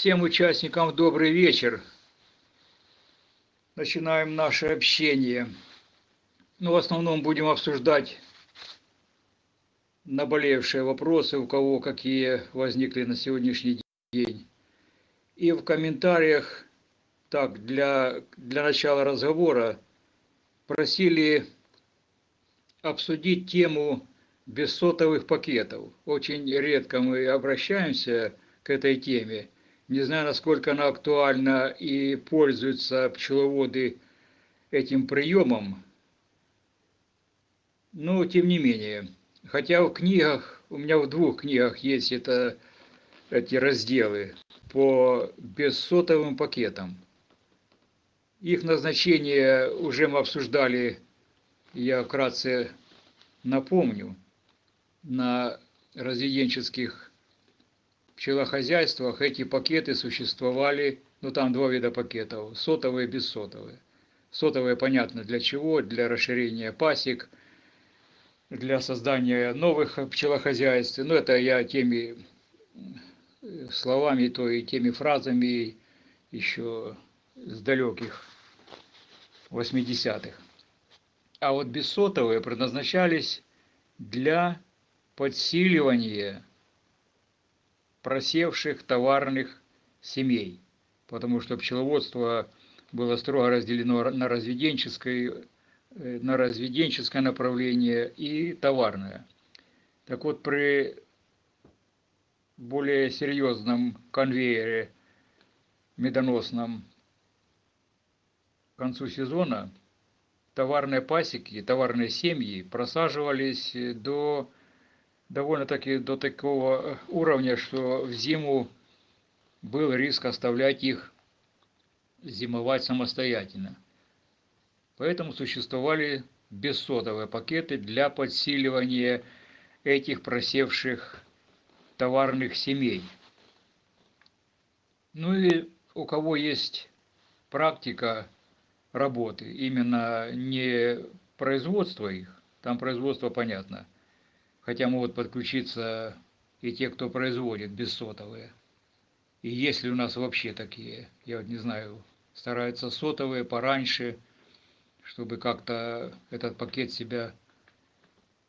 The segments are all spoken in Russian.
Всем участникам добрый вечер. Начинаем наше общение. Ну, в основном будем обсуждать наболевшие вопросы, у кого какие возникли на сегодняшний день. И в комментариях, так, для, для начала разговора, просили обсудить тему бессотовых пакетов. Очень редко мы обращаемся к этой теме. Не знаю, насколько она актуальна и пользуются пчеловоды этим приемом, но тем не менее. Хотя в книгах, у меня в двух книгах есть это, эти разделы по бессотовым пакетам. Их назначение уже мы обсуждали, я вкратце напомню, на разведенческих пчелохозяйствах эти пакеты существовали, ну там два вида пакетов, сотовые и бессотовые. Сотовые понятно для чего, для расширения пасек, для создания новых пчелохозяйств. Ну это я теми словами, то и теми фразами еще с далеких 80-х. А вот бессотовые предназначались для подсиливания просевших товарных семей, потому что пчеловодство было строго разделено на разведенческое, э, на разведенческое направление и товарное. Так вот, при более серьезном конвейере медоносном к концу сезона товарные пасеки, товарные семьи просаживались до довольно-таки до такого э, уровня, что в зиму был риск оставлять их зимовать самостоятельно. Поэтому существовали бессотовые пакеты для подсиливания этих просевших товарных семей. Ну и у кого есть практика работы, именно не производство их, там производство понятно – хотя могут подключиться и те, кто производит бессотовые. И есть ли у нас вообще такие, я вот не знаю, стараются сотовые пораньше, чтобы как-то этот пакет себя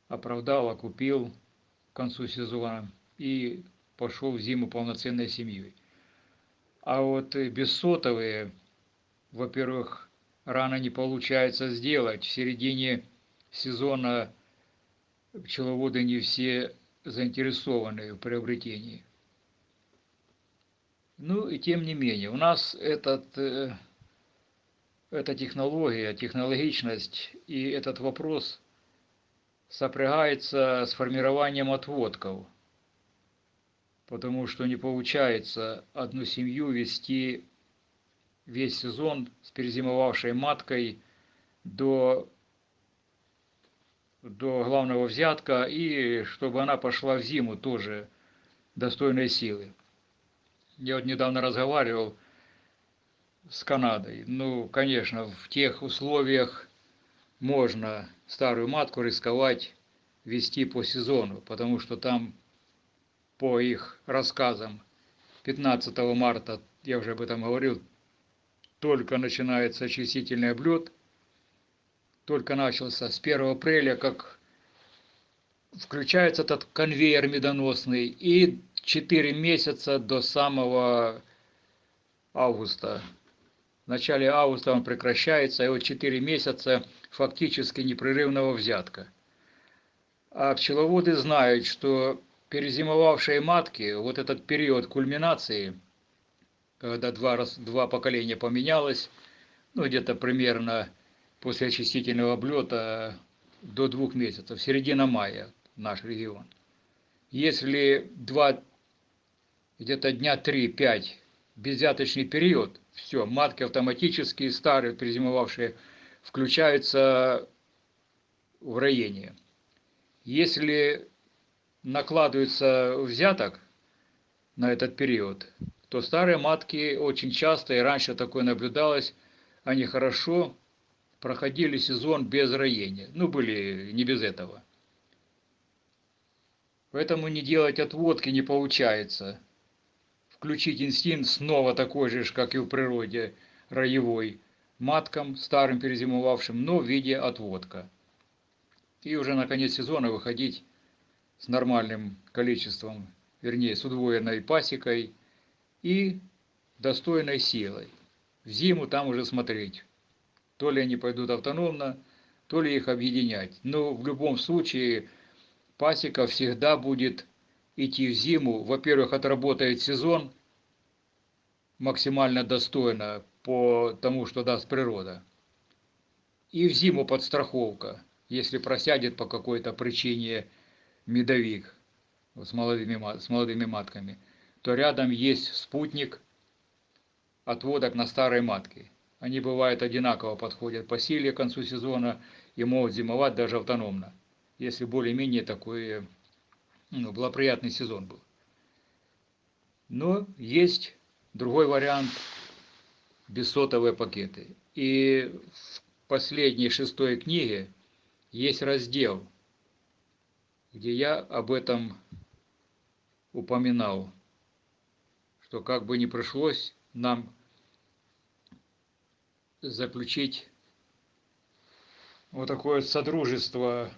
оправдал, окупил к концу сезона и пошел в зиму полноценной семьей. А вот бессотовые, во-первых, рано не получается сделать. В середине сезона пчеловоды не все заинтересованы в приобретении. Ну и тем не менее, у нас этот, э, эта технология, технологичность и этот вопрос сопрягается с формированием отводков, потому что не получается одну семью вести весь сезон с перезимовавшей маткой до до главного взятка и чтобы она пошла в зиму тоже достойной силы. Я вот недавно разговаривал с Канадой. Ну, конечно, в тех условиях можно старую матку рисковать вести по сезону, потому что там, по их рассказам, 15 марта, я уже об этом говорил, только начинается очистительный облет – только начался, с 1 апреля, как включается этот конвейер медоносный, и 4 месяца до самого августа. В начале августа он прекращается, и вот 4 месяца фактически непрерывного взятка. А пчеловоды знают, что перезимовавшие матки, вот этот период кульминации, когда два, раз, два поколения поменялось, ну где-то примерно после очистительного облета до двух месяцев, середина мая наш регион. Если два, где-то дня 3-5 безвяточный период, все, матки автоматически старые, перезимовавшие, включаются в роение. Если накладывается взяток на этот период, то старые матки очень часто, и раньше такое наблюдалось, они хорошо проходили сезон без роения. Ну, были не без этого. Поэтому не делать отводки не получается включить инстинкт снова такой же, как и в природе, роевой, маткам, старым перезимовавшим, но в виде отводка. И уже на конец сезона выходить с нормальным количеством, вернее, с удвоенной пасекой и достойной силой. В зиму там уже смотреть, то ли они пойдут автономно, то ли их объединять. Но в любом случае пасека всегда будет идти в зиму. Во-первых, отработает сезон максимально достойно по тому, что даст природа. И в зиму подстраховка, если просядет по какой-то причине медовик с молодыми, с молодыми матками, то рядом есть спутник отводок на старой матке. Они бывают одинаково подходят по силе к концу сезона и могут зимовать даже автономно, если более-менее такой ну, благоприятный сезон был. Но есть другой вариант – бессотовые пакеты. И в последней шестой книге есть раздел, где я об этом упоминал, что как бы не пришлось нам заключить вот такое содружество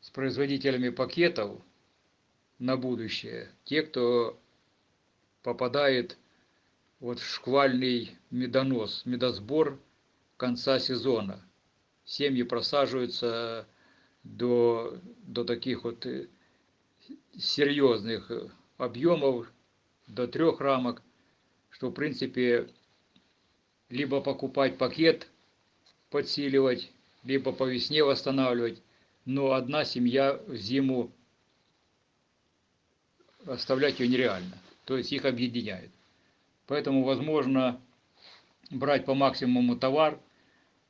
с производителями пакетов на будущее. Те, кто попадает вот в шквальный медонос, медосбор конца сезона. Семьи просаживаются до, до таких вот э, серьезных объемов, до трех рамок, что в принципе либо покупать пакет, подсиливать, либо по весне восстанавливать, но одна семья в зиму оставлять ее нереально, то есть их объединяет. Поэтому возможно брать по максимуму товар,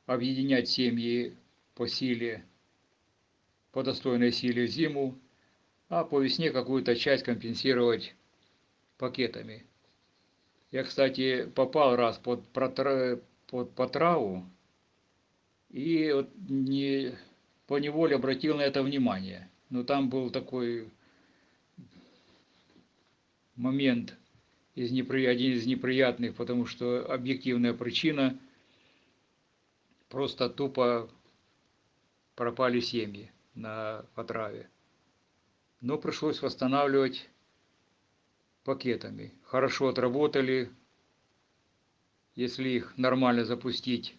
объединять семьи по силе, по достойной силе в зиму, а по весне какую-то часть компенсировать пакетами. Я, кстати, попал раз под, под потраву и вот не, по неволе обратил на это внимание. Но там был такой момент из один из неприятных, потому что объективная причина просто тупо пропали семьи на потраве. Но пришлось восстанавливать пакетами. Хорошо отработали, если их нормально запустить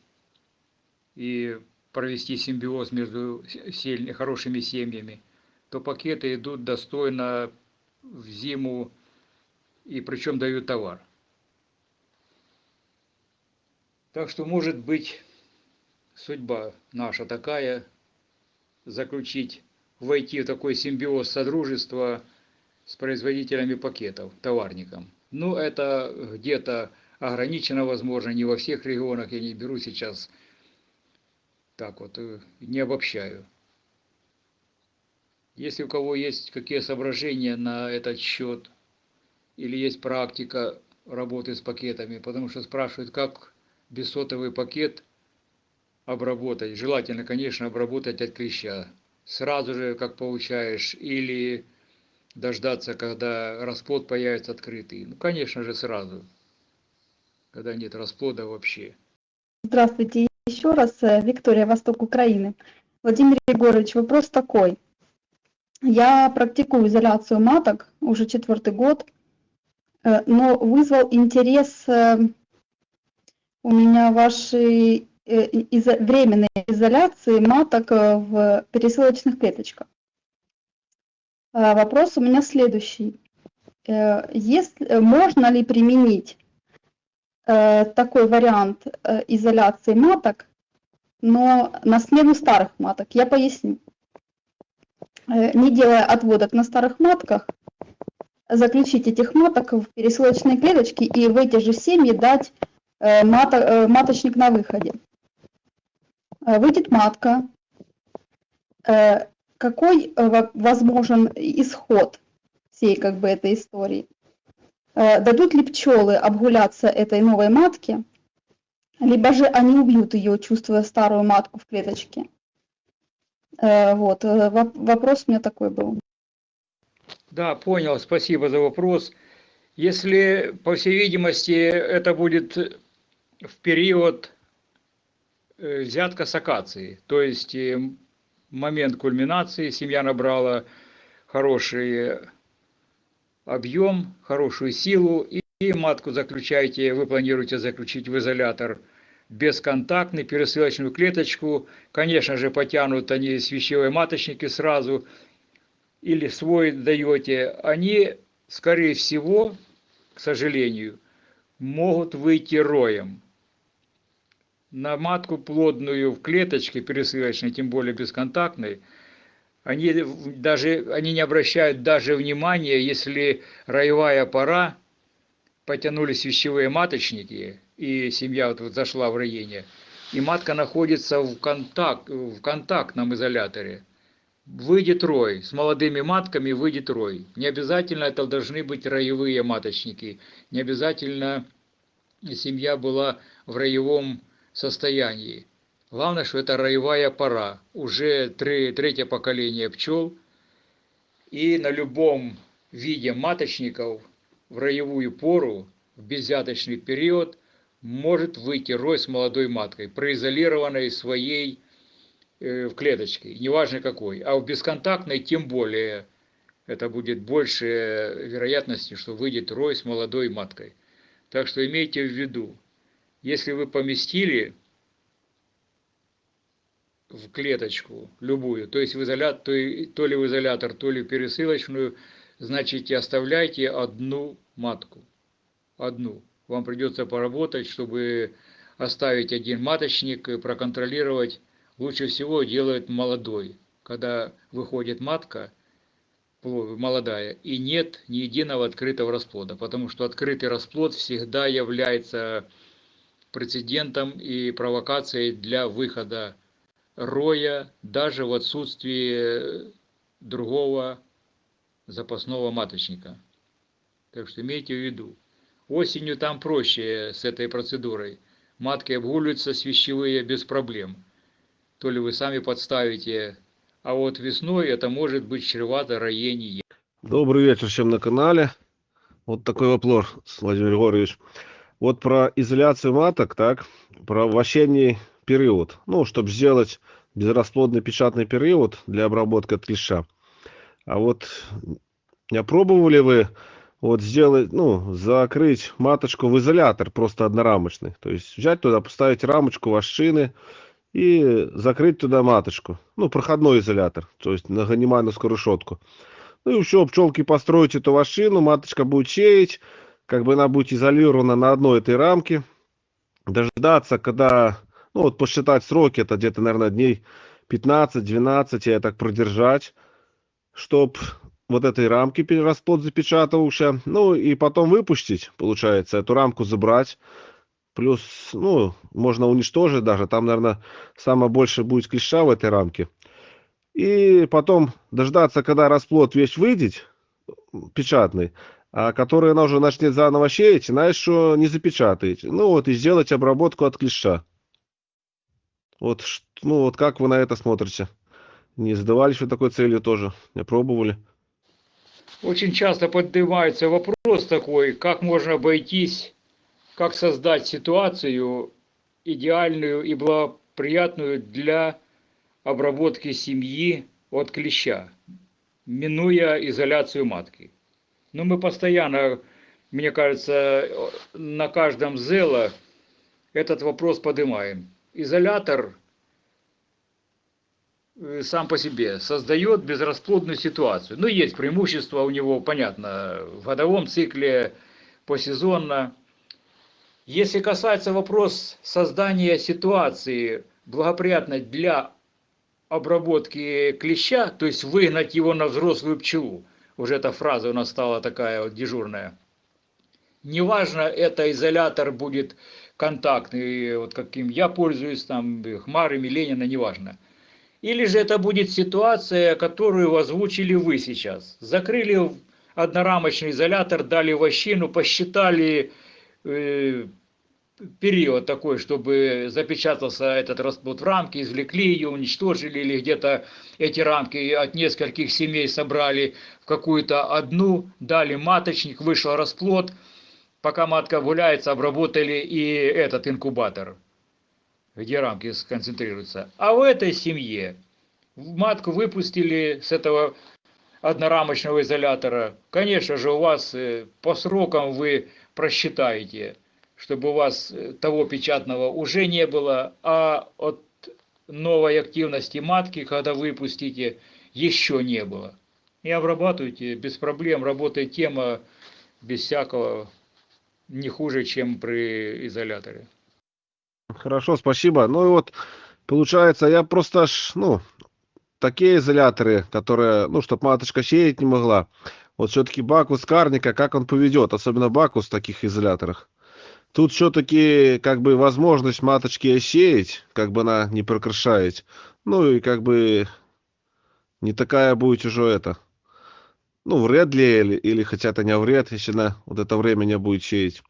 и провести симбиоз между сильными, хорошими семьями, то пакеты идут достойно в зиму и причем дают товар. Так что может быть судьба наша такая, заключить, войти в такой симбиоз содружества с производителями пакетов, товарником. Ну, это где-то ограничено, возможно, не во всех регионах, я не беру сейчас, так вот, э, не обобщаю. Если у кого есть какие соображения на этот счет, или есть практика работы с пакетами, потому что спрашивают, как бессотовый пакет обработать. Желательно, конечно, обработать от клеща. Сразу же, как получаешь, или дождаться, когда расплод появится открытый. Ну, конечно же, сразу, когда нет расплода вообще. Здравствуйте еще раз, э, Виктория, Восток Украины. Владимир Егорович, вопрос такой. Я практикую изоляцию маток уже четвертый год, э, но вызвал интерес э, у меня вашей временной изоляции маток в пересылочных клеточках. А, вопрос у меня следующий. Э, есть, э, можно ли применить э, такой вариант изоляции маток, но на смену старых маток? Я поясню. Не делая отводок на старых матках, заключить этих маток в пересылочные клеточки и в эти же семьи дать маточник на выходе. Выйдет матка, какой э, возможен исход всей как бы этой истории? Э, дадут ли пчелы обгуляться этой новой матке, либо же они убьют ее, чувствуя старую матку в клеточке? Э, вот, вопрос у меня такой был. Да, понял, спасибо за вопрос. Если, по всей видимости, это будет в период взятка с акации, то есть э, момент кульминации, семья набрала хороший объем, хорошую силу, и, матку заключаете, вы планируете заключить в изолятор бесконтактный, пересылочную клеточку. Конечно же, потянут они свящевые маточники сразу, или свой даете. Они, скорее всего, к сожалению, могут выйти роем. На матку плодную в клеточке пересылочной, тем более бесконтактной, они даже они не обращают даже внимания, если роевая пора, потянулись вещевые маточники, и семья вот, вот зашла в роение, и матка находится в, контакт, в контактном изоляторе. Выйдет рой, с молодыми матками выйдет рой. Не обязательно это должны быть роевые маточники, не обязательно семья была в роевом состоянии. Главное, что это роевая пора, уже три, третье поколение пчел, и на любом виде маточников в роевую пору, в беззяточный период, может выйти рой с молодой маткой, произолированной своей э, в клеточке, неважно какой. А в бесконтактной тем более это будет больше вероятности, что выйдет рой с молодой маткой. Так что имейте в виду, если вы поместили в клеточку любую, то есть в изолятор, то, то ли в изолятор, то ли в пересылочную, значит оставляйте одну матку. Одну. Вам придется поработать, чтобы оставить один маточник, проконтролировать. Лучше всего делают молодой, когда выходит матка, молодая, и нет ни единого открытого расплода, потому что открытый расплод всегда является прецедентом и провокацией для выхода роя даже в отсутствии другого запасного маточника. Так что имейте в виду. Осенью там проще с этой процедурой. Матки обгуливаются свящевые без проблем. То ли вы сами подставите, а вот весной это может быть чревато роение. Добрый вечер всем на канале. Вот такой вопрос, Владимир Григорьевич. Вот про изоляцию маток, так, про вощенний период. Ну, чтобы сделать безрасплодный печатный период для обработки от клеща. А вот не пробовали вы вот сделать, ну, закрыть маточку в изолятор просто однорамочный. То есть взять туда, поставить рамочку вощины и закрыть туда маточку. Ну, проходной изолятор, то есть на ганимановскую решетку. Ну и все, пчелки построить эту вощину, маточка будет сеять, как бы она будет изолирована на одной этой рамке. Дождаться, когда ну вот посчитать сроки, это где-то, наверное, дней 15-12, я так продержать, чтоб вот этой рамки расплод запечатывался, ну и потом выпустить, получается, эту рамку забрать, плюс, ну, можно уничтожить даже, там, наверное, самое больше будет клеща в этой рамке, и потом дождаться, когда расплод весь выйдет, печатный, который она уже начнет заново сеять, знаешь, что не запечатаете, ну вот и сделать обработку от клеща. Вот, ну вот как вы на это смотрите? Не задавались вы такой целью тоже? Не пробовали? Очень часто поднимается вопрос такой, как можно обойтись, как создать ситуацию идеальную и благоприятную для обработки семьи от клеща, минуя изоляцию матки. Но мы постоянно, мне кажется, на каждом зело этот вопрос поднимаем изолятор э, сам по себе создает безрасплодную ситуацию. Ну, есть преимущество у него, понятно, в годовом цикле, посезонно. Если касается вопрос создания ситуации благоприятной для обработки клеща, то есть выгнать его на взрослую пчелу, уже эта фраза у нас стала такая вот дежурная. Неважно, это изолятор будет контактный, вот каким я пользуюсь, там, Хмарами, Ленина, неважно. Или же это будет ситуация, которую озвучили вы сейчас. Закрыли однорамочный изолятор, дали вощину, посчитали э, период такой, чтобы запечатался этот расплод в рамке, извлекли ее, уничтожили, или где-то эти рамки от нескольких семей собрали в какую-то одну, дали маточник, вышел расплод, пока матка гуляется, обработали и этот инкубатор, где рамки сконцентрируются. А в этой семье матку выпустили с этого однорамочного изолятора. Конечно же, у вас э, по срокам вы просчитаете, чтобы у вас э, того печатного уже не было, а от новой активности матки, когда выпустите, еще не было. И обрабатывайте без проблем, работает тема без всякого не хуже, чем при изоляторе. Хорошо, спасибо. Ну и вот, получается, я просто, ж, ну, такие изоляторы, которые, ну, чтобы маточка сеять не могла. Вот все-таки бакус карника, как он поведет, особенно бакус в таких изоляторах. Тут все-таки как бы возможность маточки осеять, как бы она не прокрашает. Ну и как бы не такая будет уже это. Ну, вред ли или, или хотя это не вред, если на вот это время не будет сеять.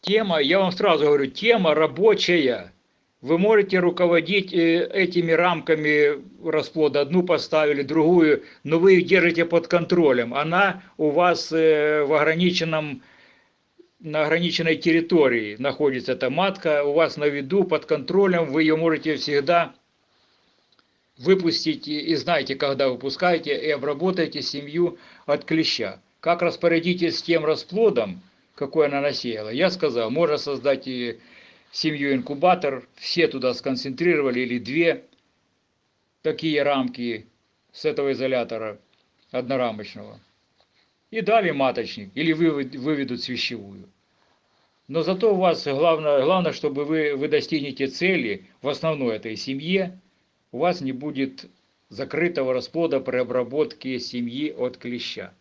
Тема, я вам сразу говорю, тема рабочая. Вы можете руководить э, этими рамками расплода. Одну поставили, другую, но вы их держите под контролем. Она у вас э, в ограниченном, на ограниченной территории находится эта матка, у вас на виду, под контролем, вы ее можете всегда выпустить и знаете, когда выпускаете, и обработаете семью от клеща. Как распорядитесь с тем расплодом, какой она насеяла? Я сказал, можно создать и семью инкубатор, все туда сконцентрировали, или две такие рамки с этого изолятора однорамочного. И дали маточник, или выведут свящевую. Но зато у вас главное, главное, чтобы вы, вы достигнете цели в основной этой семье, у вас не будет закрытого расплода при обработке семьи от клеща.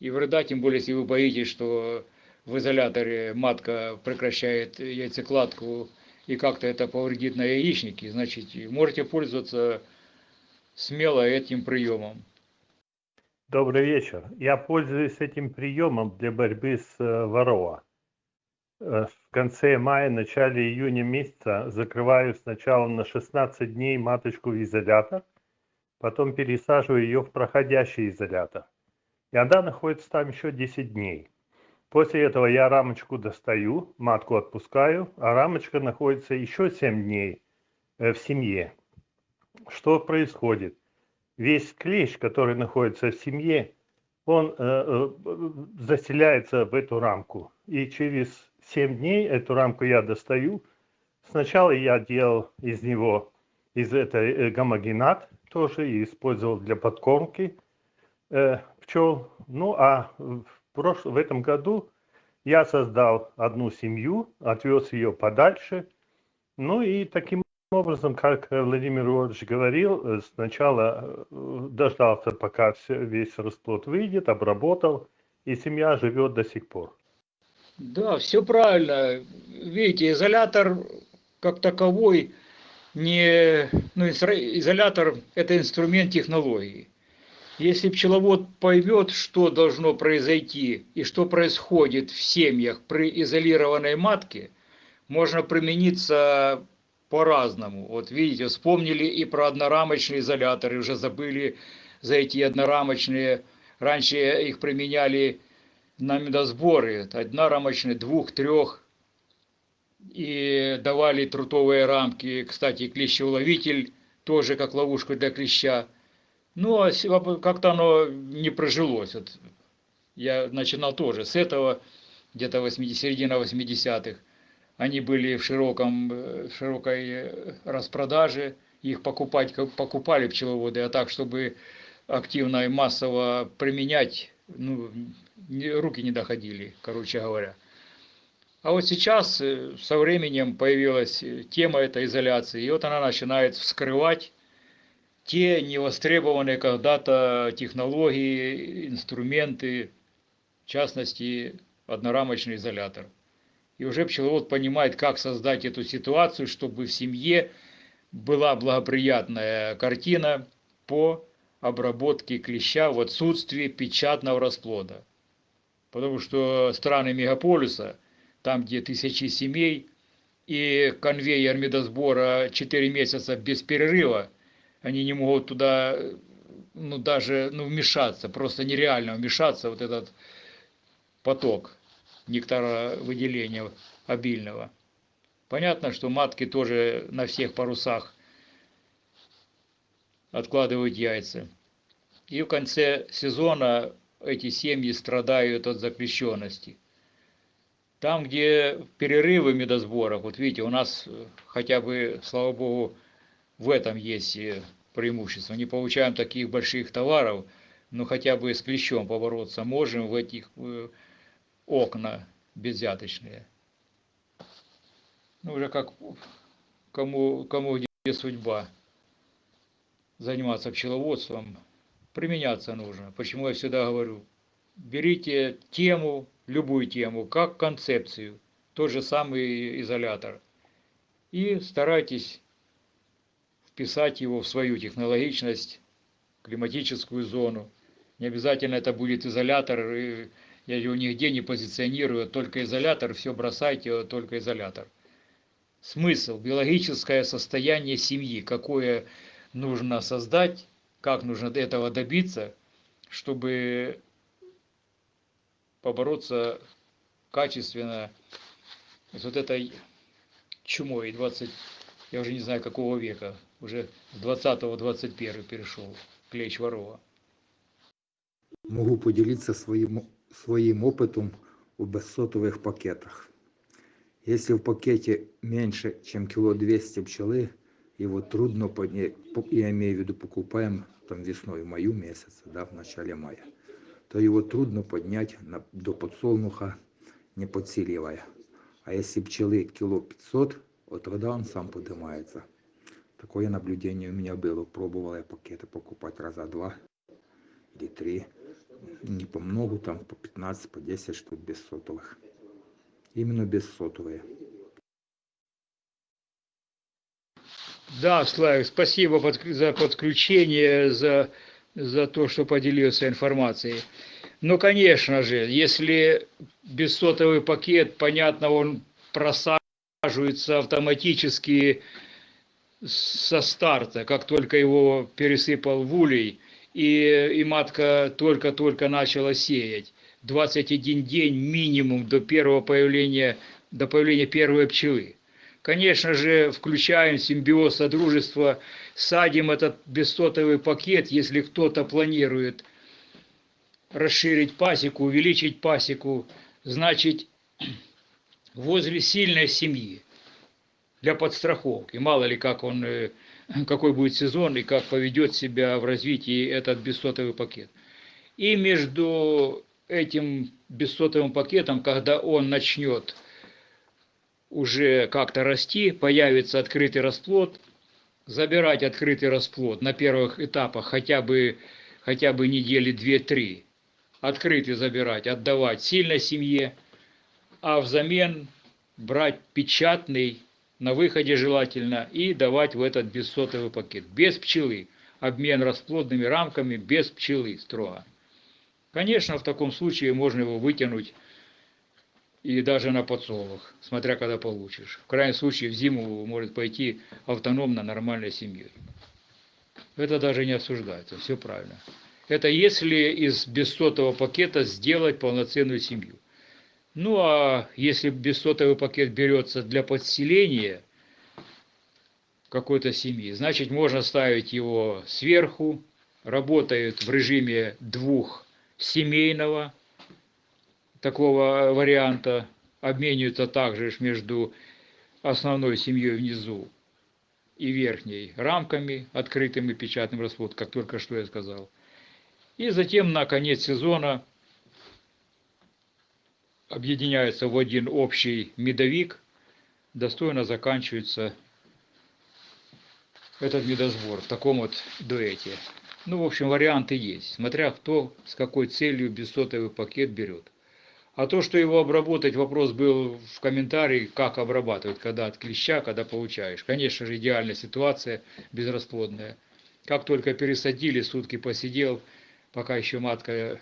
И вреда, тем более, если вы боитесь, что в изоляторе матка прекращает яйцекладку и как-то это повредит на яичнике, значит, можете пользоваться смело этим приемом. Добрый вечер. Я пользуюсь этим приемом для борьбы с э, ворова. Э, в конце мая, начале июня месяца закрываю сначала на 16 дней маточку в изолятор, потом пересаживаю ее в проходящий изолятор. И она находится там еще 10 дней. После этого я рамочку достаю, матку отпускаю, а рамочка находится еще 7 дней э, в семье. Что происходит? Весь клещ, который находится в семье, он э, э, заселяется в эту рамку. И через 7 дней эту рамку я достаю. Сначала я делал из него, из этой э, гомогенат тоже и использовал для подкормки э, пчел. Ну а в прош... в этом году я создал одну семью, отвез ее подальше. Ну и таким образом, как Владимир Иванович говорил, э, сначала э, дождался, пока все, весь расплод выйдет, обработал, и семья живет до сих пор. Да, все правильно. Видите, изолятор как таковой не... Ну, изолятор – это инструмент технологии. Если пчеловод поймет, что должно произойти и что происходит в семьях при изолированной матке, можно примениться по-разному. Вот видите, вспомнили и про однорамочные изоляторы, уже забыли за эти однорамочные. Раньше их применяли на медосборы, однорамочные, двух, трех, и давали трутовые рамки, кстати, клещеуловитель тоже как ловушку для клеща. Ну, а как-то оно не прожилось. Вот я начинал тоже с этого, где-то 80, середина 80-х. Они были в, широком, в широкой распродаже, их покупать, покупали пчеловоды, а так, чтобы активно и массово применять, ну, руки не доходили, короче говоря. А вот сейчас э, со временем появилась тема этой изоляции, и вот она начинает вскрывать те невостребованные когда-то технологии, инструменты, в частности, однорамочный изолятор. И уже пчеловод понимает, как создать эту ситуацию, чтобы в семье была благоприятная картина по обработке клеща в отсутствии печатного расплода. Потому что страны мегаполиса там, где тысячи семей, и конвейер медосбора 4 месяца без перерыва, они не могут туда, ну, даже, ну, вмешаться, просто нереально вмешаться, вот этот поток нектара выделения обильного. Понятно, что матки тоже на всех парусах откладывают яйца. И в конце сезона эти семьи страдают от запрещенности. Там, где перерывы медосборов, вот видите, у нас хотя бы, слава богу, в этом есть преимущество. Не получаем таких больших товаров, но хотя бы с клещом побороться можем в этих окна безвзяточные. Ну, уже как кому, кому где судьба заниматься пчеловодством, применяться нужно. Почему я всегда говорю, берите тему, любую тему, как концепцию, тот же самый изолятор, и старайтесь вписать его в свою технологичность, климатическую зону. Не обязательно это будет изолятор, я его нигде не позиционирую, только изолятор, все бросайте, только изолятор. Смысл, биологическое состояние семьи, какое нужно создать, как нужно этого добиться, чтобы побороться качественно с вот этой чумой 20, я уже не знаю какого века, уже с 20-21 перешел, клещ ворова. Могу поделиться своим, своим опытом у бессотовых пакетах. Если в пакете меньше, чем кило 200 пчелы, его трудно поднять, я имею в виду, покупаем там весной, в маю месяце, да, в начале мая, то его трудно поднять на, до подсолнуха, не подсиливая. А если пчелы кило 500, вот тогда он сам поднимается. Такое наблюдение у меня было. Пробовал я пакеты покупать раза два или три. Не по многу, там по 15, по 10 штук без сотовых. Именно без сотовые. Да, Славик, спасибо за подключение, за, за то, что поделился информацией. Ну, конечно же, если бессотовый пакет, понятно, он просаживается автоматически со старта, как только его пересыпал в улей, и, и матка только-только начала сеять. 21 день минимум до первого появления, до появления первой пчелы. Конечно же, включаем симбиоз содружества, садим этот бессотовый пакет, если кто-то планирует расширить пасеку, увеличить пасеку, значит, возле сильной семьи для подстраховки. Мало ли, как он, э, какой будет сезон и как поведет себя в развитии этот бессотовый пакет. И между этим бессотовым пакетом, когда он начнет уже как-то расти, появится открытый расплод, забирать открытый расплод на первых этапах хотя бы, хотя бы недели 2-3, открытый забирать, отдавать сильной семье, а взамен брать печатный, на выходе желательно, и давать в этот бессотовый пакет, без пчелы, обмен расплодными рамками, без пчелы строго. Конечно, в таком случае можно его вытянуть и даже на подсолнух, смотря когда получишь. В крайнем случае в зиму может пойти автономно нормальной семьей. Это даже не осуждается, все правильно. Это если из бессотового пакета сделать полноценную семью. Ну а если бессотовый пакет берется для подселения какой-то семьи, значит можно ставить его сверху, работает в режиме двух семейного такого варианта обмениваются также между основной семьей внизу и верхней рамками, открытым и печатным расплод, как только что я сказал. И затем на конец сезона объединяются в один общий медовик, достойно заканчивается этот медосбор в таком вот дуэте. Ну, в общем, варианты есть, смотря кто с какой целью бессотовый пакет берет. А то, что его обработать, вопрос был в комментарии, как обрабатывать, когда от клеща, когда получаешь. Конечно же, идеальная ситуация, безрасплодная. Как только пересадили, сутки посидел, пока еще матка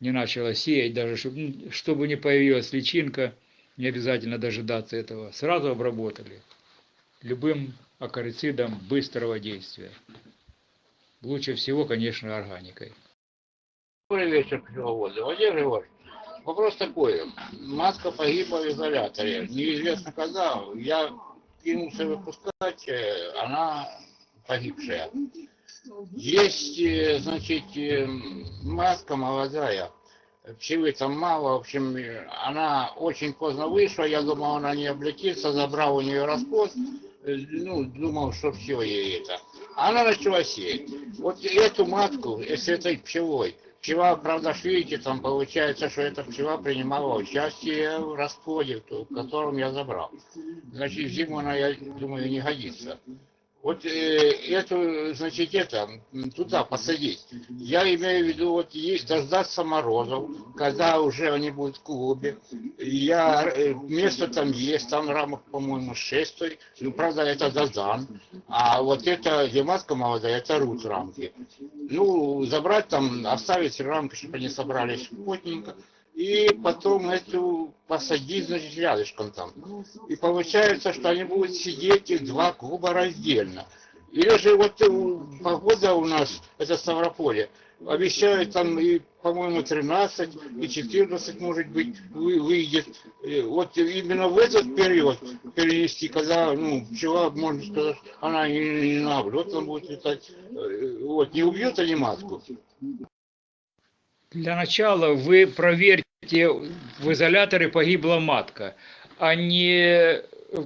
не начала сеять, даже чтобы, ну, чтобы не появилась личинка, не обязательно дожидаться этого, сразу обработали любым акарицидом быстрого действия. Лучше всего, конечно, органикой. Добрый вечер, пчеловоды. Владимир Григорьевич, вопрос такой. Матка погибла в изоляторе. Неизвестно когда. Я кинулся выпускать, э, она погибшая. Есть, э, значит, э, матка молодая. Пчелы там мало, в общем, э, она очень поздно вышла, я думал, она не облетится, забрал у нее расплод, э, ну, думал, что все ей это. Она начала сеять. Вот эту матку с этой пчелой, пчела, правда, видите, там получается, что эта пчела принимала участие в расплоде, в котором я забрал. Значит, зиму она, я думаю, не годится. Вот э, эту, значит, это, туда посадить. Я имею в виду, вот есть дождаться морозов, когда уже они будут в клубе. Я, э, место там есть, там рамок, по-моему, 6 Ну, правда, это Дазан. А вот это, где матка молодая, это рут рамки. Ну, забрать там, оставить рамки, чтобы они собрались плотненько. И потом эту посадить, значит, рядышком там. И получается, что они будут сидеть их два клуба раздельно. Или же вот э, погода у нас, это Ставрополье, обещают там и, по-моему, 13, и 14, может быть, вы- выйдет. Э, Вот именно в этот период перенести, когда, ну, пчела, можно сказать, она не, не на облет, там будет летать. Э, Вот, не убьет они матку. Для начала вы проверьте, в изоляторе погибла матка, а не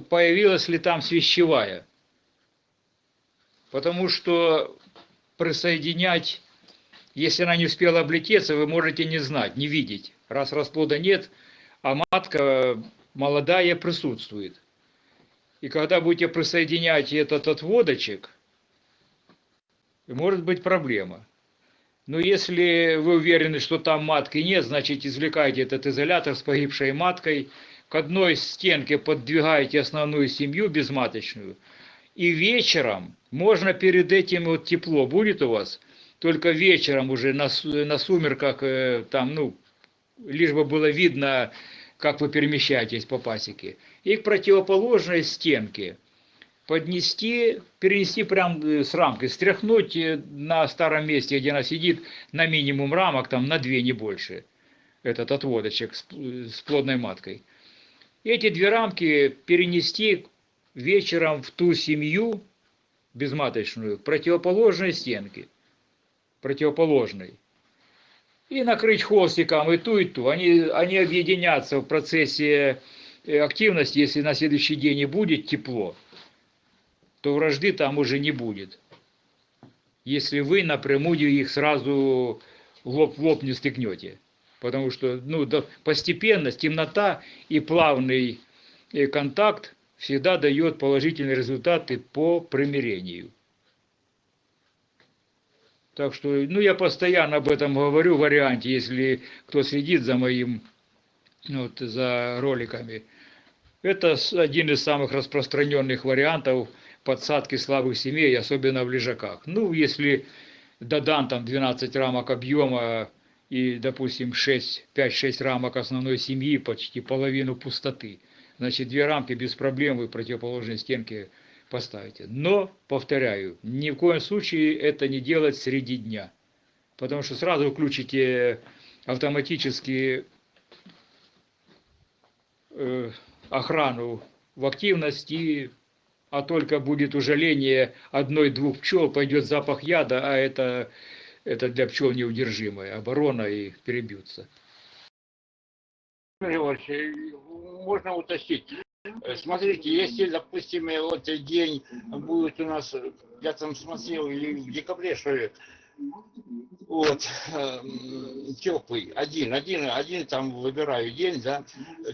появилась ли там свящевая. Потому что присоединять, если она не успела облететься, вы можете не знать, не видеть, раз расплода нет, а матка молодая присутствует. И когда будете присоединять этот отводочек, может быть проблема. Но если вы уверены, что там матки нет, значит извлекайте этот изолятор с погибшей маткой, к одной стенке подвигаете основную семью безматочную, и вечером, можно перед этим вот тепло будет у вас, только вечером уже на, на сумерках, э, там, ну, лишь бы было видно, как вы перемещаетесь по пасеке, и к противоположной стенке поднести, перенести прям э, с рамкой, стряхнуть э, на старом месте, где она сидит, на минимум рамок, там на две, не больше, этот отводочек с, п- с плодной маткой. Эти две рамки перенести вечером в ту семью безматочную, к противоположной стенке, противоположной. И накрыть холстиком и ту, и ту. Они, они объединятся в процессе э, активности, если на следующий день и будет тепло, то вражды там уже не будет. Если вы напрямую их сразу лоб в лоб не стыкнете. Потому что ну, постепенно темнота и плавный э, контакт всегда дает положительные результаты по примирению. Так что, ну, я постоянно об этом говорю в варианте, если кто следит за моим, вот, за роликами. Это один из самых распространенных вариантов подсадки слабых семей, особенно в лежаках. Ну, если додан там 12 рамок объема и, допустим, 6, 5-6 рамок основной семьи, почти половину пустоты, значит, две рамки без проблем вы противоположной стенке поставите. Но, повторяю, ни в коем случае это не делать среди дня, потому что сразу включите автоматически э, охрану в активности, а только будет ужаление одной-двух пчел, пойдет запах яда, а это, это для пчел неудержимая оборона и перебьются. Можно уточнить. Смотрите, если, допустим, вот день будет у нас, я там смотрел, или в декабре, что ли, вот, теплый, один, один, один там выбираю день, да.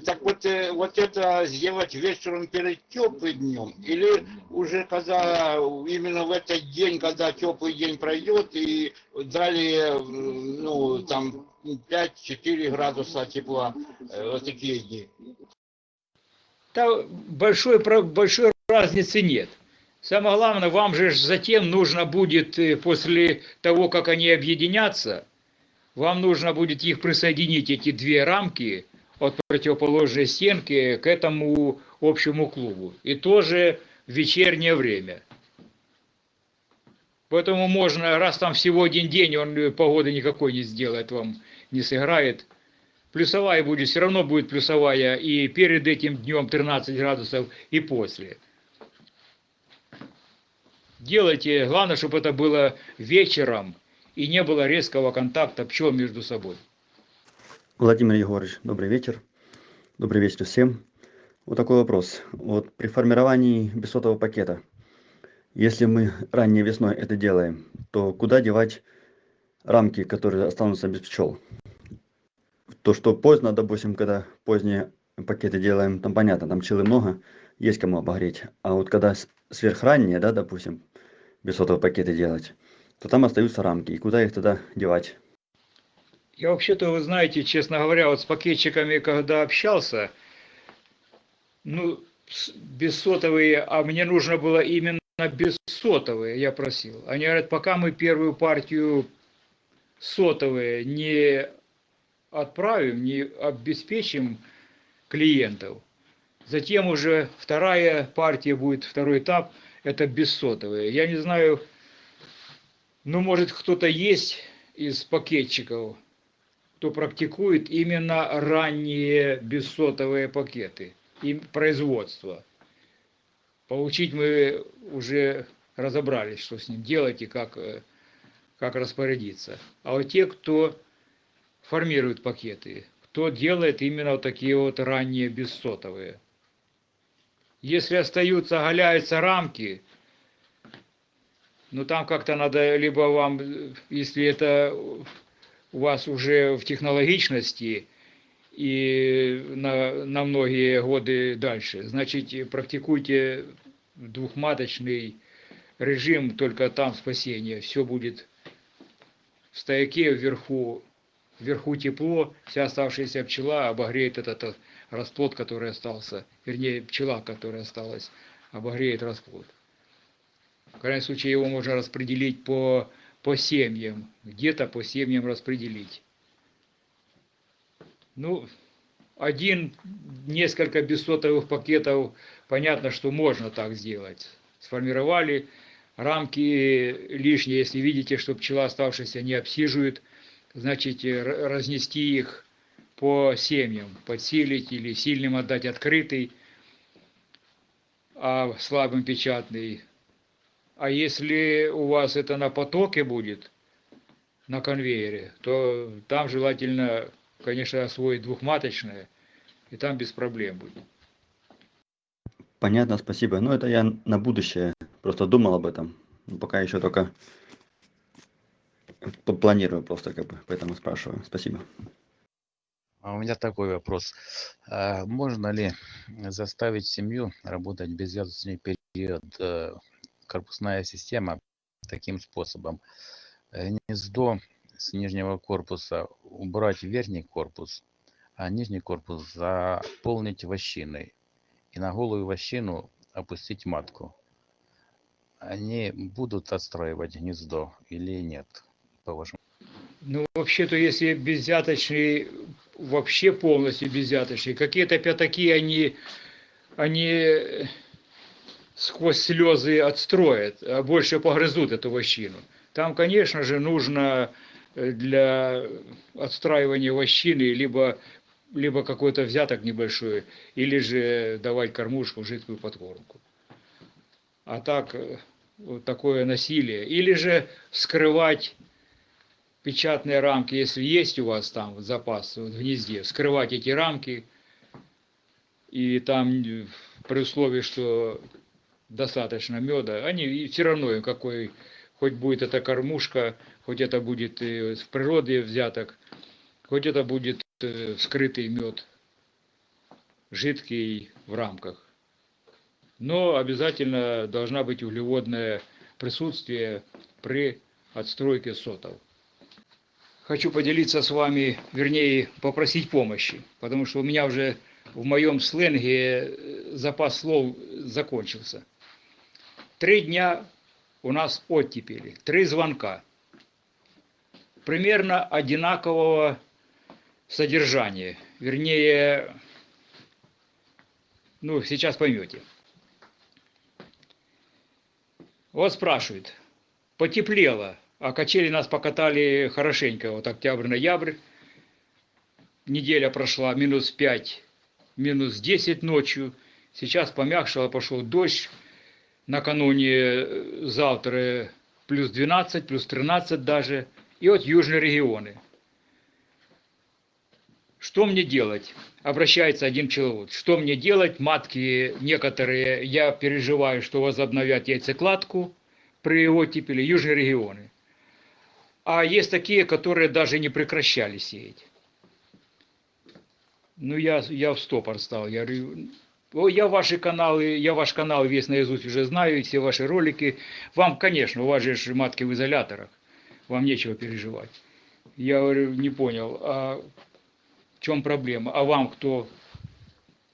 Так вот, э, вот это сделать вечером перед теплым днем, или уже когда, именно в этот день, когда теплый день пройдет, и далее, ну, там 5-4 градуса тепла, э, вот такие дни. Там большой, большой разницы нет. Самое главное, вам же затем нужно будет, э, после того, как они объединятся, вам нужно будет их присоединить, эти две рамки, от противоположной стенки к этому общему клубу. И тоже в вечернее время. Поэтому можно, раз там всего один день, он э, погоды никакой не сделает вам, не сыграет. Плюсовая будет, все равно будет плюсовая и перед этим днем 13 градусов, и после. Делайте, главное, чтобы это было вечером и не было резкого контакта пчел между собой. Владимир Егорович, добрый вечер. Добрый вечер всем. Вот такой вопрос. Вот при формировании бесотового пакета, если мы ранней весной это делаем, то куда девать рамки, которые останутся без пчел? То, что поздно, допустим, когда поздние пакеты делаем, там понятно, там пчелы много, есть кому обогреть. А вот когда сверхранние, да, допустим, бесотовые пакеты делать, то там остаются рамки. И куда их тогда девать? Я вообще-то, вы знаете, честно говоря, вот с пакетчиками, когда общался, ну, бессотовые, а мне нужно было именно бессотовые, я просил. Они говорят, пока мы первую партию сотовые не отправим, не обеспечим клиентов, затем уже вторая партия будет, второй этап, это бессотовые. Я не знаю, ну, может, кто-то есть из пакетчиков, кто практикует именно ранние бессотовые пакеты и производство. Получить мы уже разобрались, что с ним делать и как, э, как распорядиться. А вот те, кто формирует пакеты, кто делает именно вот такие вот ранние бессотовые. Если остаются, оголяются рамки, ну там как-то надо либо вам, если это у вас уже в технологичности и на, на многие годы дальше, значит, практикуйте двухматочный режим, только там спасение. Все будет в стояке вверху, вверху тепло, вся оставшаяся пчела обогреет этот расплод, который остался, вернее, пчела, которая осталась, обогреет расплод. В крайнем случае его можно распределить по, по семьям, где-то по семьям распределить. Ну, один, несколько бессотовых пакетов, понятно, что можно так сделать. Сформировали рамки лишние, если видите, что пчела оставшаяся не обсиживает, значит, э, разнести их по семьям, подсилить или сильным отдать открытый, а слабым печатный. А если у вас это на потоке будет, на конвейере, то там желательно, конечно, освоить двухматочное, и там без проблем будет. Понятно, спасибо. Ну, это я на будущее просто думал об этом. Пока еще только планирую просто как бы, поэтому спрашиваю. Спасибо. А у меня такой вопрос. А Можно ли заставить семью работать безъязычный период? э, Корпусная система таким способом. Э, Гнездо с нижнего корпуса убрать в верхний корпус, а нижний корпус заполнить вощиной. И на голую вощину опустить матку. Они будут отстраивать гнездо или нет, по вашему Ну, вообще-то, если беззяточный, вообще полностью беззяточный, какие-то пятаки они, они сквозь слезы отстроят, а больше погрызут эту вощину. Там, конечно же, нужно э, для отстраивания вощины либо, либо какой-то взяток небольшой, или же давать кормушку, жидкую подкормку. А так, э, вот такое насилие. Или же скрывать печатные рамки, если есть у вас там запас в гнезде, скрывать эти рамки, и там э, при условии, что достаточно меда, они все равно какой, хоть будет это кормушка, хоть это будет э, в природе взяток, хоть это будет э, скрытый мед, жидкий в рамках. Но обязательно должна быть углеводное присутствие при отстройке сотов хочу поделиться с вами, вернее, попросить помощи, потому что у меня уже в моем сленге э, запас слов закончился. Три дня у нас оттепели, три звонка, примерно одинакового содержания. вернее, ну, сейчас поймете. Вот спрашивают, потеплело, а качели нас покатали хорошенько, вот октябрь-ноябрь, неделя прошла, минус 5, минус 10 ночью, сейчас помягчало, пошел дождь, накануне э, завтра плюс 12, плюс 13 даже, и вот южные регионы. Что мне делать? Обращается один человек. Что мне делать? Матки некоторые, я переживаю, что возобновят яйцекладку при его типеле, южные регионы. А есть такие, которые даже не прекращали сеять. Ну, я, я в стопор стал. Я говорю, о, я ваши каналы, я ваш канал весь наизусть уже знаю, все ваши ролики. Вам, конечно, у вас же матки в изоляторах. Вам нечего переживать. Я говорю, не понял, а в чем проблема? А вам кто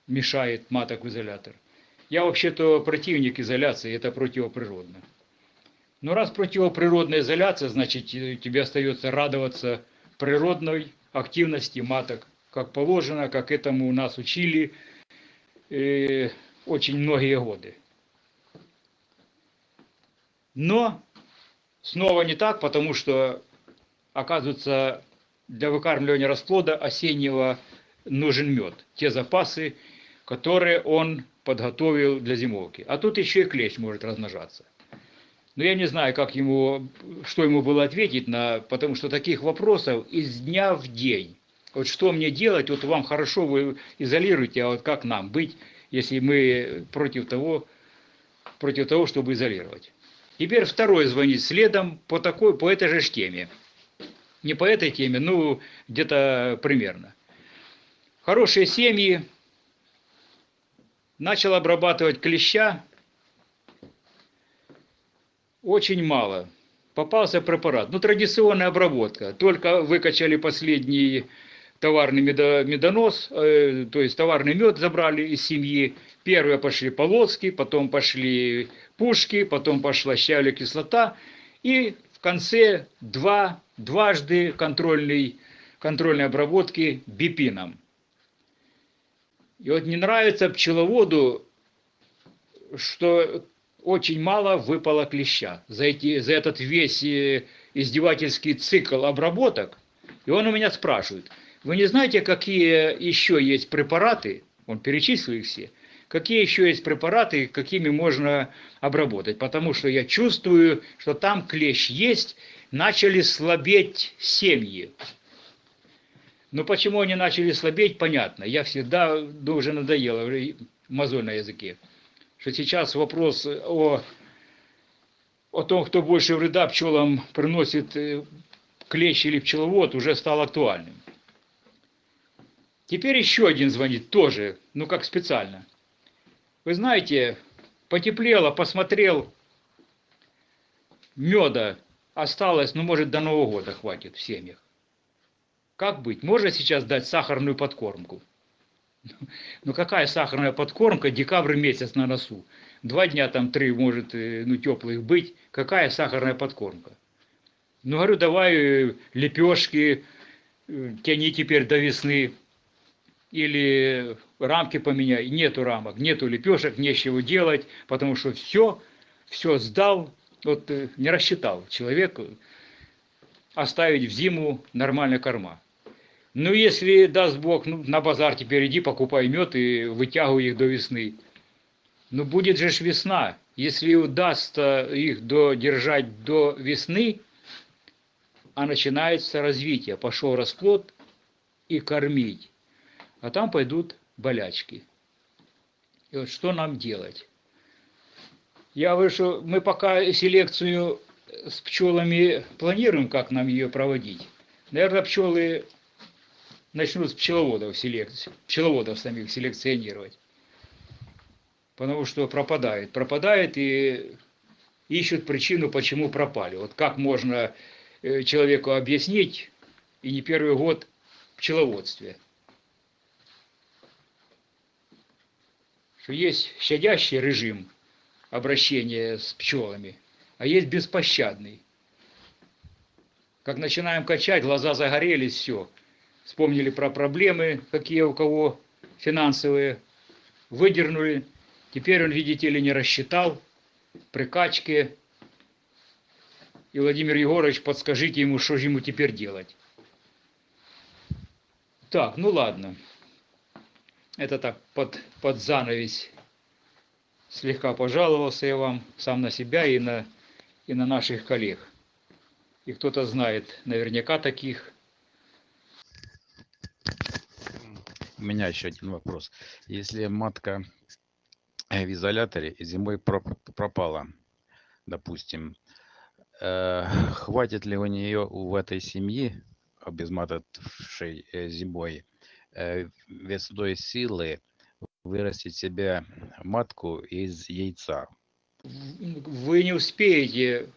мешает маток в изолятор? Я вообще-то противник изоляции, это противоприродно. Но раз противоприродная изоляция, значит э, тебе остается радоваться природной активности маток, как положено, как этому нас учили э, очень многие годы. Но снова не так, потому что, оказывается, для выкармливания расплода осеннего нужен мед. Те запасы, которые он подготовил для зимовки. А тут еще и клещ может размножаться. Но я не знаю, как ему, что ему было ответить, на, потому что таких вопросов из дня в день. Вот что мне делать, вот вам хорошо, вы изолируете, а вот как нам быть, если мы против того, против того, чтобы изолировать. Теперь второй звонит следом по, такой, по этой же теме. Не по этой теме, ну, где-то примерно. Хорошие семьи, начал обрабатывать клеща, очень мало. Попался препарат. Ну, традиционная обработка. Только выкачали последний товарный медонос, э, то есть товарный мед забрали из семьи. Первые пошли полоски, потом пошли пушки, потом пошла щавля кислота. И в конце два, дважды контрольный, контрольной обработки бипином. И вот не нравится пчеловоду, что очень мало выпало клеща за, эти, за этот весь э, издевательский цикл обработок. И он у меня спрашивает, вы не знаете, какие еще есть препараты, он перечислил их все, какие еще есть препараты, какими можно обработать, потому что я чувствую, что там клещ есть, начали слабеть семьи. Но почему они начали слабеть, понятно. Я всегда, да уже надоело, мозоль на языке что сейчас вопрос о, о том, кто больше вреда пчелам приносит э, клещ или пчеловод, уже стал актуальным. Теперь еще один звонит, тоже, ну как специально. Вы знаете, потеплело, посмотрел, меда осталось, ну может до Нового года хватит в семьях. Как быть? Можно сейчас дать сахарную подкормку? Ну какая сахарная подкормка, декабрь месяц на носу. Два дня там, три может, э, ну теплых быть. Какая сахарная подкормка? Ну говорю, давай э, лепешки, э, тяни теперь до весны. Или рамки поменяй. Нету рамок, нету лепешек, нечего делать, потому что все, все сдал, вот не рассчитал человек оставить в зиму нормальная корма. Ну, если даст Бог, ну, на базар теперь иди, покупай мед и вытягивай их до весны. Ну, будет же ж весна. Если удастся их додержать до весны, а начинается развитие, пошел расплод и кормить. А там пойдут болячки. И вот что нам делать? Я выше, мы пока селекцию с пчелами планируем, как нам ее проводить. Наверное, пчелы начнут пчеловодов, селекцию, пчеловодов самих селекционировать. Потому что пропадает. Пропадает и ищут причину, почему пропали. Вот как можно э, человеку объяснить, и не первый год пчеловодстве. Что есть щадящий режим обращения с пчелами, а есть беспощадный. Как начинаем качать, глаза загорелись, все – вспомнили про проблемы, какие у кого финансовые, выдернули. Теперь он, видите ли, не рассчитал прикачки. И Владимир Егорович, подскажите ему, что же ему теперь делать. Так, ну ладно. Это так, под, под занавес. Слегка пожаловался я вам сам на себя и на, и на наших коллег. И кто-то знает наверняка таких. У меня еще один вопрос. Если матка э, в изоляторе зимой проп- пропала, допустим, э, хватит ли у нее в этой семьи, обезматывавшей э, зимой, весной силы вырастить себе матку из яйца? Вы не успеете.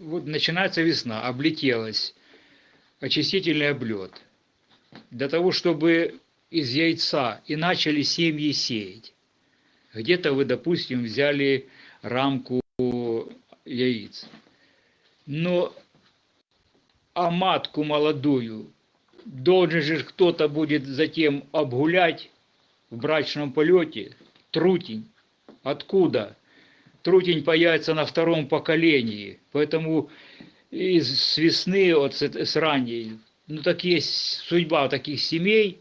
Вот начинается весна, облетелась. Очистительный облет. Для того, чтобы из яйца и начали семьи сеять. Где-то вы, допустим, взяли рамку яиц. Но а матку молодую должен же кто-то будет затем обгулять в брачном полете. Трутень. Откуда? Трутень появится на втором поколении. Поэтому из весны, вот с, с ранней, ну так есть судьба таких семей,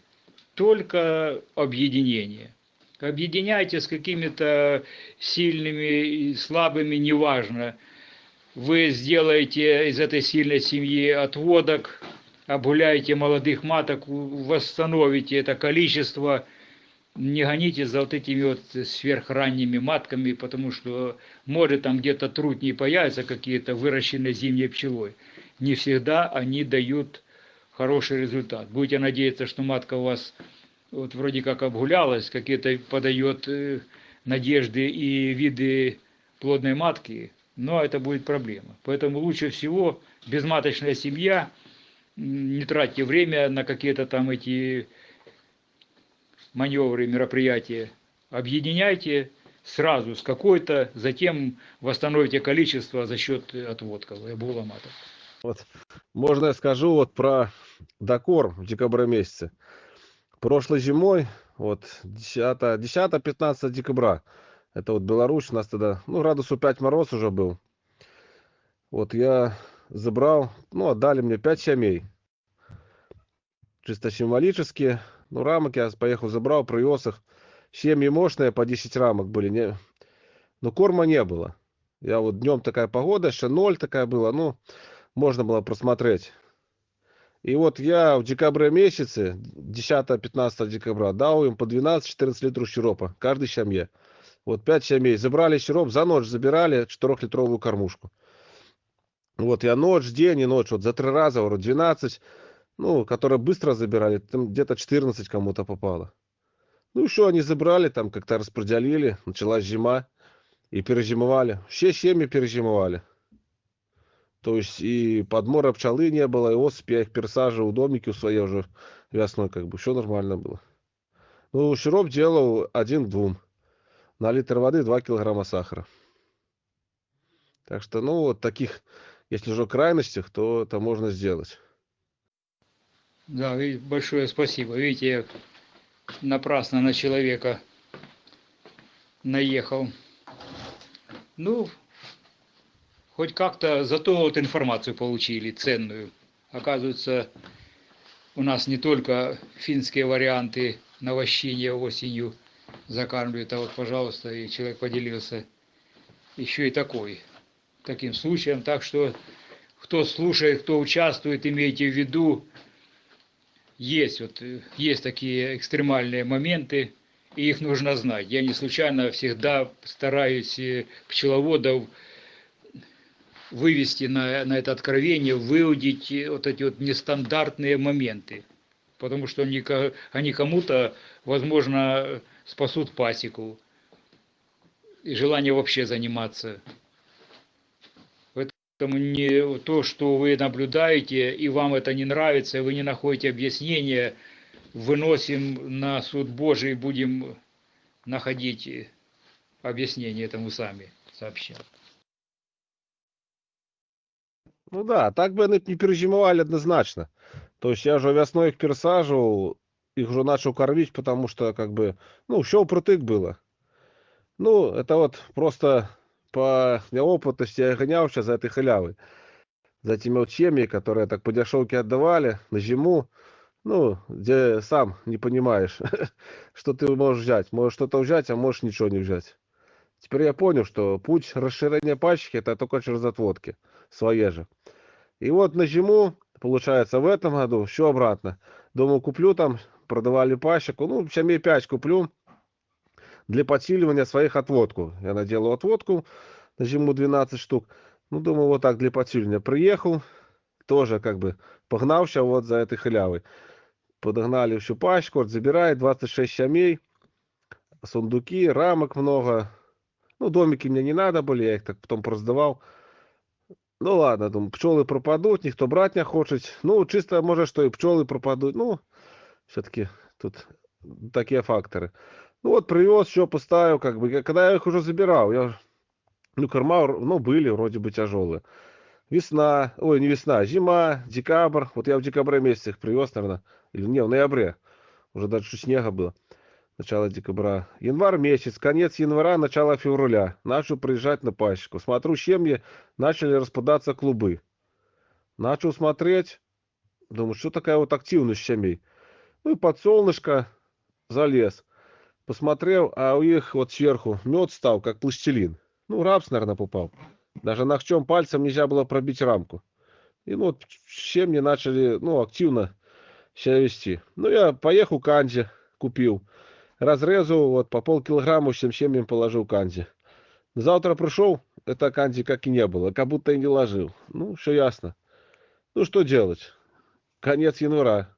только объединение. Объединяйте с какими-то сильными и слабыми, неважно. Вы сделаете из этой сильной семьи отводок, обгуляете молодых маток, восстановите это количество, не гоните за вот этими вот сверхранними матками, потому что может там где-то трутни появятся какие-то выращенные зимней пчелой. Не всегда они дают хороший результат. Будете надеяться, что матка у вас вот вроде как обгулялась, какие-то подает э, надежды и виды плодной матки, но это будет проблема. Поэтому лучше всего безматочная семья, не тратьте время на какие-то там эти маневры, мероприятия. Объединяйте сразу с какой-то, затем восстановите количество за счет отводков и обгула маток. Вот, можно я скажу вот про докорм в декабре месяце. Прошлой зимой, вот 10-15 декабря, это вот Беларусь, у нас тогда, ну, градусу 5 мороз уже был. Вот я забрал, ну, отдали мне 5 семей. Чисто символически. Ну, рамок я поехал, забрал, привез их. Семьи мощные, по 10 рамок были. Не... Но корма не было. Я вот днем такая погода, еще ноль такая была, ну, можно было просмотреть. И вот я в декабре месяце, 10-15 декабря, дал им по 12-14 литров сиропа, каждой семье. Вот 5 семей забрали сироп, за ночь забирали 4-литровую кормушку. Вот я ночь, день и ночь, вот за три раза, вроде 12, ну, которые быстро забирали, там где-то 14 кому-то попало. Ну, еще они забрали, там как-то распределили, началась зима, и перезимовали. Все семьи перезимовали. То есть и подмора пчелы не было, и осыпь я их пересаживал в домики у своей уже весной, как бы, все нормально было. Ну, сироп делал один к двум. На литр воды 2 килограмма сахара. Так что, ну, вот таких, если уже крайностях, то это можно сделать. Да, большое спасибо. Видите, я напрасно на человека наехал. Ну, хоть как-то зато вот информацию получили ценную. Оказывается, у нас не только финские варианты навощения осенью закармливают, а вот, пожалуйста, и человек поделился еще и такой, таким случаем. Так что, кто слушает, кто участвует, имейте в виду, есть вот есть такие экстремальные моменты, и их нужно знать. Я не случайно всегда стараюсь э, пчеловодов вывести на, на это откровение, выудить э, вот эти вот нестандартные моменты. Потому что они, они кому-то, возможно, спасут пасеку и желание вообще заниматься. Поэтому не то, что вы наблюдаете, и вам это не нравится, и вы не находите объяснения, выносим на суд Божий, будем находить объяснение этому сами, сообща. Ну да, так бы они не перезимовали однозначно. То есть я же весной их пересаживал, их уже начал кормить, потому что как бы, ну, все впритык было. Ну, это вот просто по неопытности я гонялся за этой халявой. За этими семьи, которые так по дешевке отдавали на зиму. Ну, где сам не понимаешь, что ты можешь взять. Можешь что-то взять, а можешь ничего не взять. Теперь я понял, что путь расширения пачки это только через отводки. Свои же. И вот на зиму, получается, в этом году все обратно. Думаю, куплю там, продавали пачку. Ну, семей 5 куплю для подсиливания своих отводку. Я наделал отводку на зиму 12 штук. Ну, думаю, вот так для подсиливания. Приехал, тоже как бы погнался вот за этой халявой. Подогнали всю пачку, вот забирает 26 семей, сундуки, рамок много. Ну, домики мне не надо были, я их так потом продавал. Ну ладно, думаю, пчелы пропадут, никто брать не хочет. Ну, чисто может, что и пчелы пропадут. Ну, все-таки тут такие факторы. Ну вот привез, все поставил, как бы, когда я их уже забирал, я, ну, корма, ну, были вроде бы тяжелые. Весна, ой, не весна, зима, декабрь, вот я в декабре месяце их привез, наверное, или не, в ноябре, уже даже снега было, начало декабря. Январь месяц, конец января, начало февраля, начал приезжать на пасеку. Смотрю, семьи начали распадаться клубы. Начал смотреть, думаю, что такая вот активность семей. Ну и под солнышко залез. Посмотрел, а у них вот сверху мед стал, как пластилин. Ну, рапс, наверное, попал. Даже ногтем пальцем нельзя было пробить рамку. И ну, вот семьи начали, ну, активно себя вести. Ну, я поехал к Анде, купил. Разрезал, вот, по полкилограмма всем семьям положил канди. Завтра пришел, это канди как и не было, как будто и не ложил. Ну, все ясно. Ну, что делать? Конец января.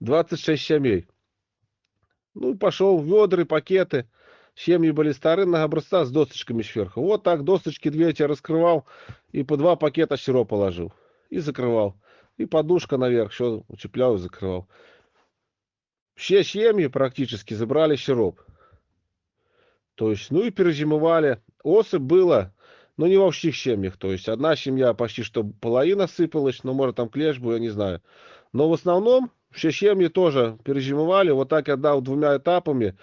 26 семей. Ну, пошел ведры, пакеты. Семьи были старые, образца с досточками сверху. Вот так досточки две эти раскрывал и по два пакета сиропа положил. И закрывал. И подушка наверх, все уцеплял и закрывал. Все семьи практически забрали сироп. То есть, ну и перезимовали. Осы было, но не во всех семьях. То есть, одна семья почти что половина сыпалась, но может там клеш был, я не знаю. Но в основном все семьи тоже перезимовали. Вот так я дал двумя этапами.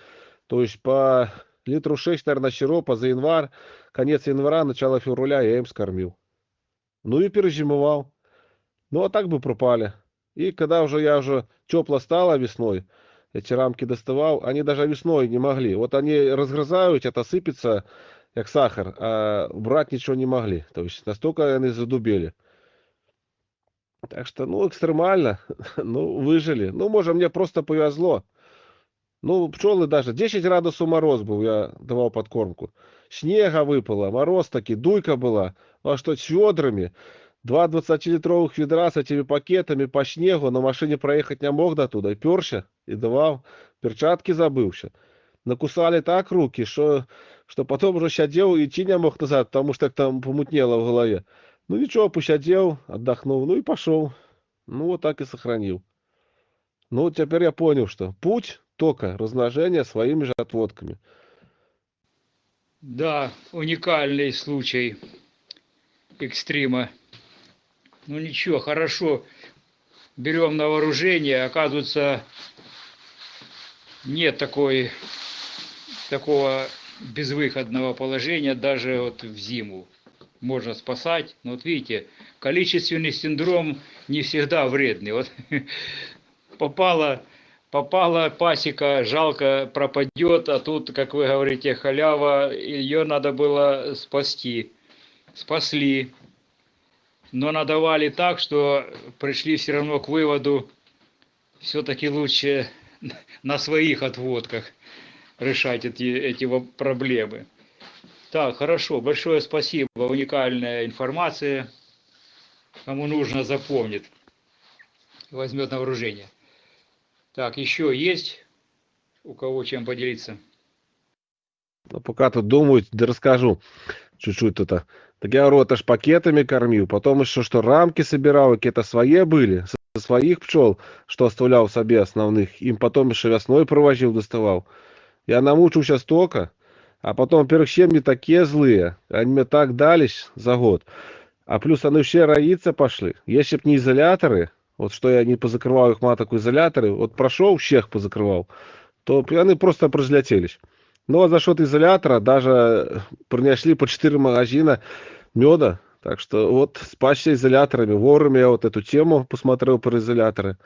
То есть, по литру 6, наверное, сиропа за январь. Конец января, начало февраля я им скормил. Ну и перезимовал. Ну а так бы пропали. И когда уже я уже тепло стало весной, эти рамки доставал, они даже весной не могли. Вот они разгрызают, это сыпется, как сахар, а брать ничего не могли. То есть настолько они задубели. Так что, ну, экстремально. ну, выжили. Ну, может, мне просто повезло. Ну, пчелы даже. 10 градусов мороз был, я давал подкормку. Снега выпало, мороз таки, дуйка была. Ну, а что, с ведрами? Два 20-литровых ведра с этими пакетами по снегу, на машине проехать не мог до туда. Перся, и давал. Перчатки забылся. Накусали так руки, что, что потом уже сидел и идти не мог назад, потому что там помутнело в голове. Ну ничего, посидел, отдохнул, ну и пошел. Ну вот так и сохранил. Ну вот теперь я понял, что путь только размножение своими же отводками. Да, уникальный случай экстрима. Ну ничего, хорошо. Берем на вооружение. Оказывается, нет такой, такого безвыходного положения даже вот в зиму. Можно спасать. Но вот видите, количественный синдром не всегда вредный. Вот попала, попала пасека, жалко пропадет, а тут, как вы говорите, халява, ее надо было спасти. Спасли но надавали так, что пришли все равно к выводу, все-таки лучше на своих отводках решать эти, эти проблемы. Так, хорошо, большое спасибо, уникальная информация. Кому нужно, запомнит, возьмет на вооружение. Так, еще есть у кого чем поделиться? Ну, пока тут думают, да расскажу чуть-чуть тут. Так я говорю, это пакетами кормил, потом еще что рамки собирал, какие-то свои были, со своих пчел, что оставлял себе основных, им потом еще весной провозил, доставал. Я намучился столько, а потом, во-первых, семьи такие злые, они мне так дались за год. А плюс они все роиться пошли. Если б не изоляторы, вот что я не позакрывал их маток изоляторы, вот прошел, всех позакрывал, то они просто прозлетелись. Ну, а за счет изолятора даже принесли по 4 магазина меда, так что вот спасся изоляторами. Вовремя я вот эту тему посмотрел про изоляторы.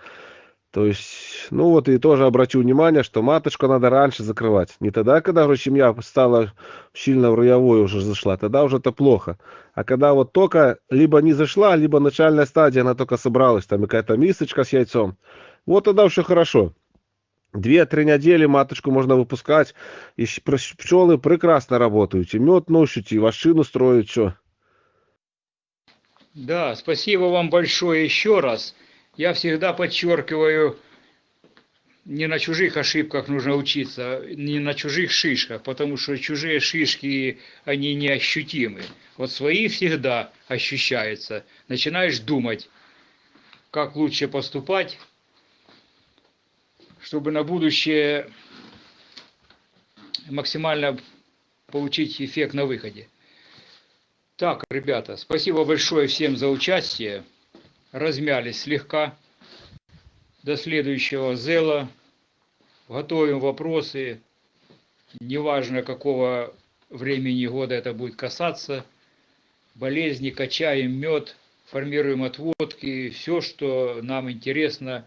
То есть, ну вот и тоже обратил внимание, что маточку надо раньше закрывать. Не тогда, когда уже семья стала сильно в роевую уже зашла, тогда уже это плохо. А когда вот только либо не зашла, либо начальная стадия, она только собралась, там какая-то мисочка с яйцом, вот тогда все хорошо. Две-три недели маточку можно выпускать, и пчелы прекрасно работают, и мед носят, и вощину строят, все. Да, спасибо вам большое еще раз. Я всегда подчеркиваю, не на чужих ошибках нужно учиться, не на чужих шишках, потому что чужие шишки, они неощутимы. Вот свои всегда ощущаются. Начинаешь думать, как лучше поступать, чтобы на будущее максимально получить эффект на выходе. Так, ребята, спасибо большое всем за участие. Размялись слегка. До следующего зела. Готовим вопросы. Неважно, какого времени года это будет касаться. Болезни, качаем мед, формируем отводки. Все, что нам интересно.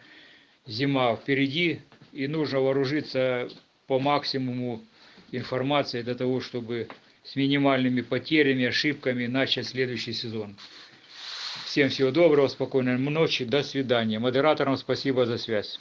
Зима впереди. И нужно вооружиться по максимуму информации для того, чтобы с минимальными потерями, ошибками начать следующий сезон. Всем всего доброго, спокойной ночи, до свидания. Модераторам спасибо за связь.